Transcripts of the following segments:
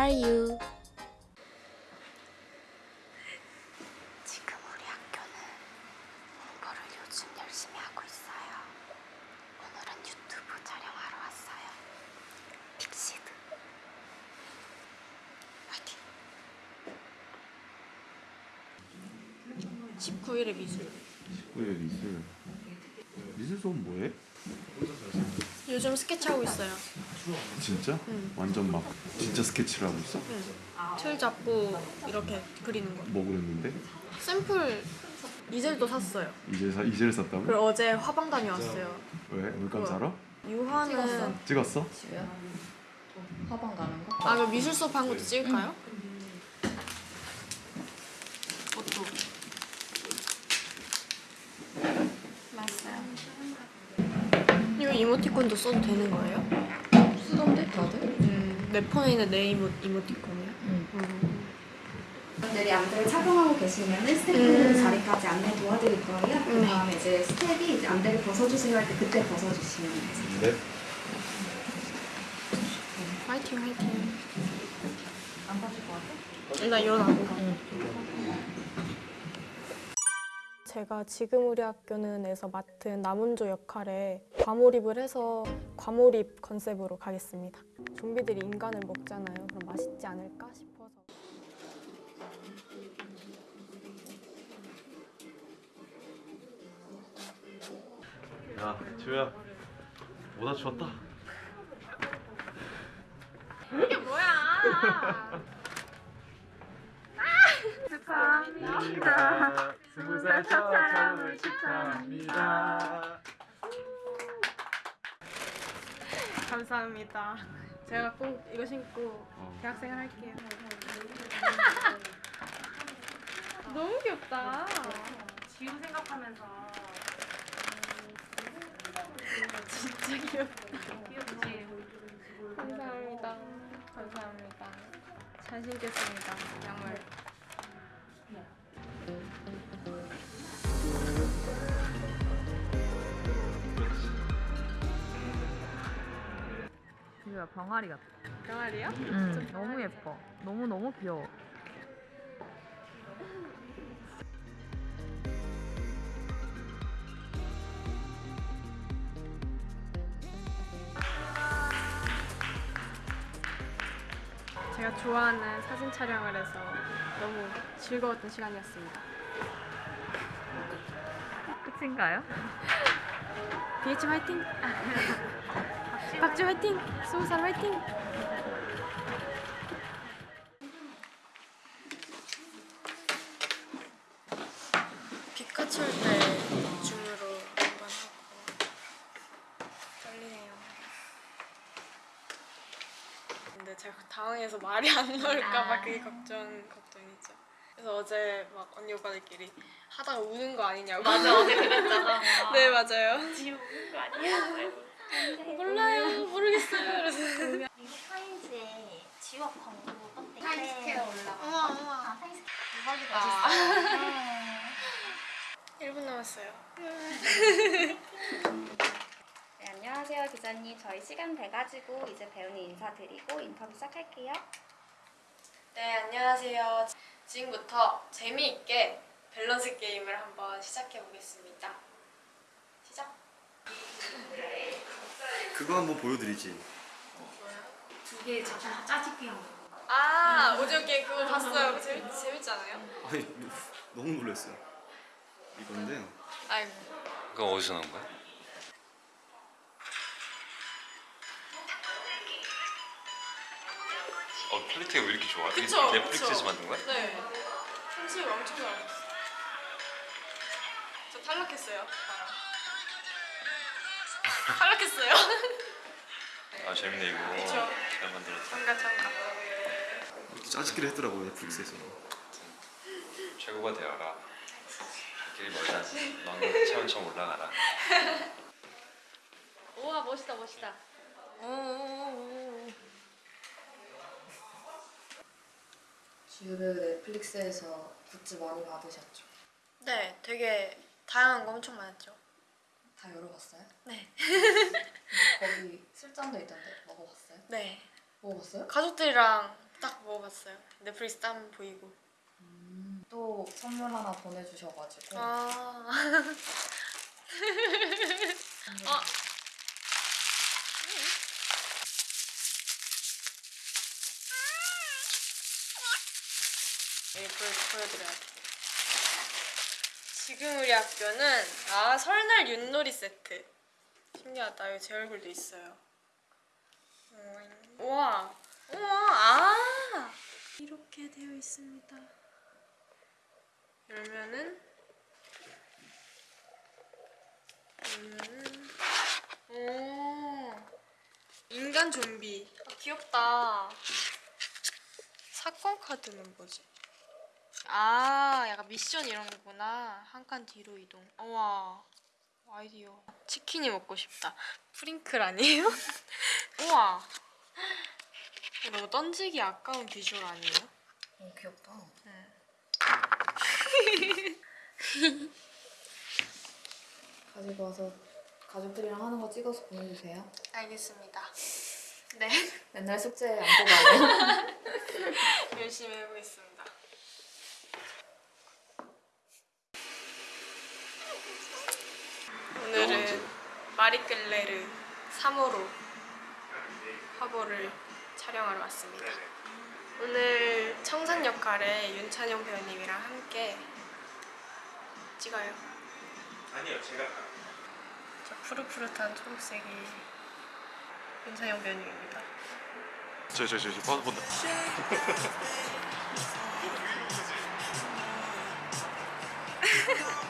are you? 지금 우리 학교는 공부를 요즘 열심히 하고 있어요. 오늘은 유튜브 촬영하러 왔어요. 픽시드. 화이팅! 19일의 미술. 왜 미술? 미술 수업 뭐해? 요즘 스케치하고 있어요. 진짜? 완전 막 진짜 스케치를 하고 있어? 틀 잡고 이렇게 그리는 거. 뭐 그랬는데? 샘플 이젤도 샀어요. 이제 사, 이제를 썼다고? 그리고 어제 화방 다녀왔어요. 왜? 물감 사러? 유화는 찍었어? 지우야? 화방 가는 거? 아 그럼 미술 수업 한 것도 찍을까요? 맞아요. 이거 이모티콘도 써도 되는 거예요? 다들? 음, 내 폰에 있는 내 이모, 이모티콘이요? 응. 음. 분들이 안대를 착용하고 계시면은 스태프분 음. 자리까지 안내 도와드릴 거예요. 그 네. 다음에 이제 스텝이 이제 안대를 벗어주세요 할 때 그때 벗어주시면 돼요. 네. 화이팅 화이팅. 안 봐줄 것 같아? 일단 일어나고. 제가 지금 우리 학교는에서 맡은 남은조 역할에 과몰입을 해서 과몰입 컨셉으로 가겠습니다. 좀비들이 인간을 먹잖아요. 그럼 맛있지 않을까 싶어서. 야, 지우야. 모자 주웠다. 이게 뭐야? 축하합니다. 스무 살첫 촬영을 축하합니다. 감사합니다. 제가 꼭 이거 신고 어. 대학생을 할게요. 너무 귀엽다. 지우 생각하면서 진짜 귀엽다. 귀엽지? 감사합니다. 감사합니다. 잘 신겠습니다. 양말. 지우야 병아리 같아. 병아리요? 응, 너무 예뻐. 너무 너무 귀여워. 제가 좋아하는 사진 촬영을 해서 너무 즐거웠던 시간이었습니다. 끝인가요? BH 화이팅! 박지 화이팅! 스무 살 화이팅! 피카츄 때 줌으로 한번 하고 떨리네요. 근데 제가 당황해서 말이 안 나올까봐 그게 걱정 걱정이죠. 그래서 어제 막 언니 오빠들끼리 하다가 우는 거 아니냐고. 맞아 어제 그랬잖아. 네 맞아요. 지우 우는 거 아니야? 몰라요 모르겠어요. 그래서 이거 타임즈에 지역 광고 떴대. 타임스퀘어 올라가. 어머 어머. 아, 타임스 대박이다. 아. 1분 남았어요. 네, 안녕하세요 기자님. 저희 시간 돼가지고 이제 배우님 인사드리고 인터뷰 시작할게요. 네 안녕하세요. 지금부터 재미있게 밸런스 게임을 한번 시작해 보겠습니다. 시작. 그거 한번 보여드리지. 두 개 자주 짜집기 한 거. 아 게임 그거 봤어요. 재밌 재밌지 않아요? 아니 너무 놀랐어요. 이건데 아이고. 그거 어디서 나온 거야? 어 quality가 왜 이렇게 좋아? 이게 그쵸, 넷플릭스에서 그쵸. 만든 거야? 네. 편집을 엄청 잘했어요. 저 탈락했어요. 탈락했어요. 아 재밌네 이거 그쵸. 잘 만들었다 잠깐. 이렇게 짜집기를 했더라고요 넷플릭스에서. 최고가 되어라 길이 멀다 너는 차원처럼 올라가라 우와 멋있다 멋있다. 오. 지우배우 넷플릭스에서 굿즈 많이 받으셨죠? 네, 되게 다양한 거 엄청 많았죠. 다 열어봤어요? 네. 거기 술잔도 있던데 먹어봤어요? 네. 먹어봤어요? 가족들이랑 딱 먹어봤어요. 넷플릭스 땀 보이고. 또 선물 하나 보내주셔가지고 아. 선물 어. 여기 보여, 보여드려야 돼. 지금 우리 학교는 아 설날 윷놀이 세트. 신기하다. 여기 제 얼굴도 있어요. 음, 우와, 우와, 아 이렇게 되어 있습니다. 열면은 열면은 오 인간 좀비. 아, 귀엽다. 사건 카드는 뭐지? 아, 약간 미션 이런 거구나. 한 칸 뒤로 이동. 우와, 아이디어. 치킨이 먹고 싶다. 프링클 아니에요? 우와. 너무 던지기 아까운 비주얼 아니에요? 어, 귀엽다. 가지고 와서 가족들이랑 하는 거 찍어서 보내주세요. 알겠습니다. 네, 맨날 숙제 안 보고 열심히 해보겠습니다. 오늘은 마리끌레르 3호로 화보를 촬영하러 왔습니다. 오늘 청산 역할에 윤찬영 배우님이랑 함께 찍어요. 아니요 제가 저 푸릇푸릇한 초록색이 윤찬영 배우님입니다. 저 저 저 저, 저, 본다.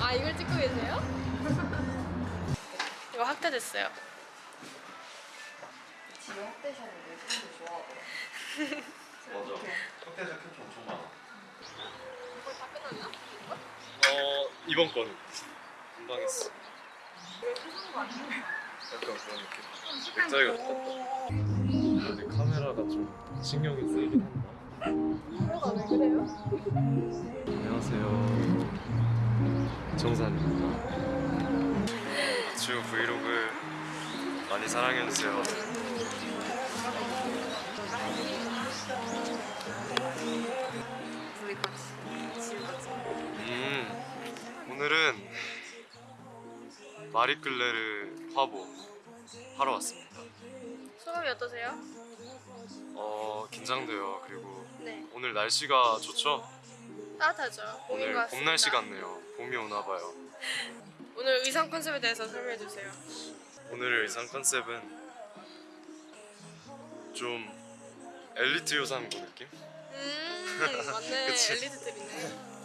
아 이걸 찍고 계세요? 이거 확대됐어요. 집에 확대샷을 내주는 거 좋아하더라고. 맞아 흑대 자켓 엄청 많아 다 끝났나? 어 이번 거는 금방 했어. 약간 그런 느낌. 맥자리 같다. 근데 카메라가 좀 신경이 쓰이긴 한다. 카메라가 왜 그래요? 안녕하세요. 정산입니다. 주 브이로그 많이 사랑해주세요. 음, 오늘은 마리끌레르 화보 하러 왔습니다. 소감이 어떠세요? 어, 긴장돼요. 그리고 네, 오늘 날씨가 좋죠? 따뜻하죠. 오늘 것 봄. 날씨 같네요. 봄이 오나 봐요. 오늘 의상 컨셉에 대해서 설명해 주세요. 오늘의 의상 컨셉은 좀 엘리트 요상고 느낌? 음, 맞네. 엘리트들이네.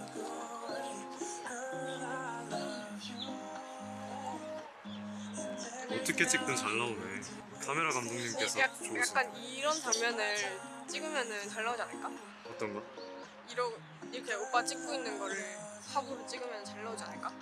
어떻게 찍든 잘 나오네. 카메라 감독님께서 약, 좋으신 약간 이런 장면을 찍으면은 잘 나오지 않을까? 어떤 거? 이러, 이렇게 오빠 찍고 있는 거를 화보로 찍으면 잘 나오지 않을까?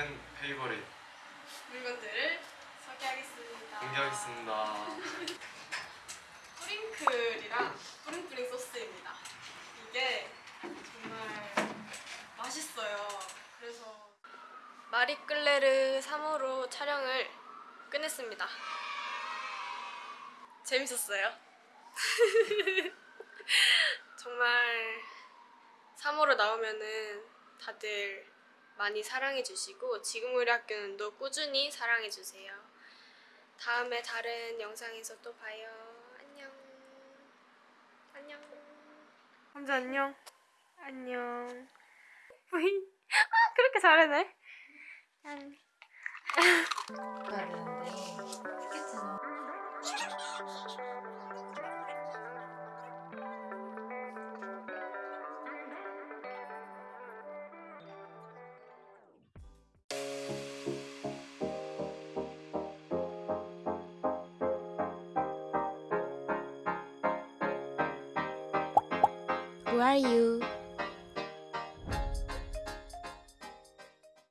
10 페이버릿 물건들을 소개하겠습니다. 공개하겠습니다. 뿌링클이랑 뿌링뿌링 소스입니다. 이게 정말 맛있어요. 그래서 마리끌레르 3호로 촬영을 끝냈습니다. 재밌었어요. 정말 3호로 나오면은 다들 많이 사랑해 주시고 지금 우리 학교는 또 꾸준히 사랑해 주세요. 다음에 다른 영상에서 또 봐요. 안녕. 안녕. 함자 안녕. 안녕. 뿌이. 아, 그렇게 잘하네. 안. 되는데 스케치는 are you?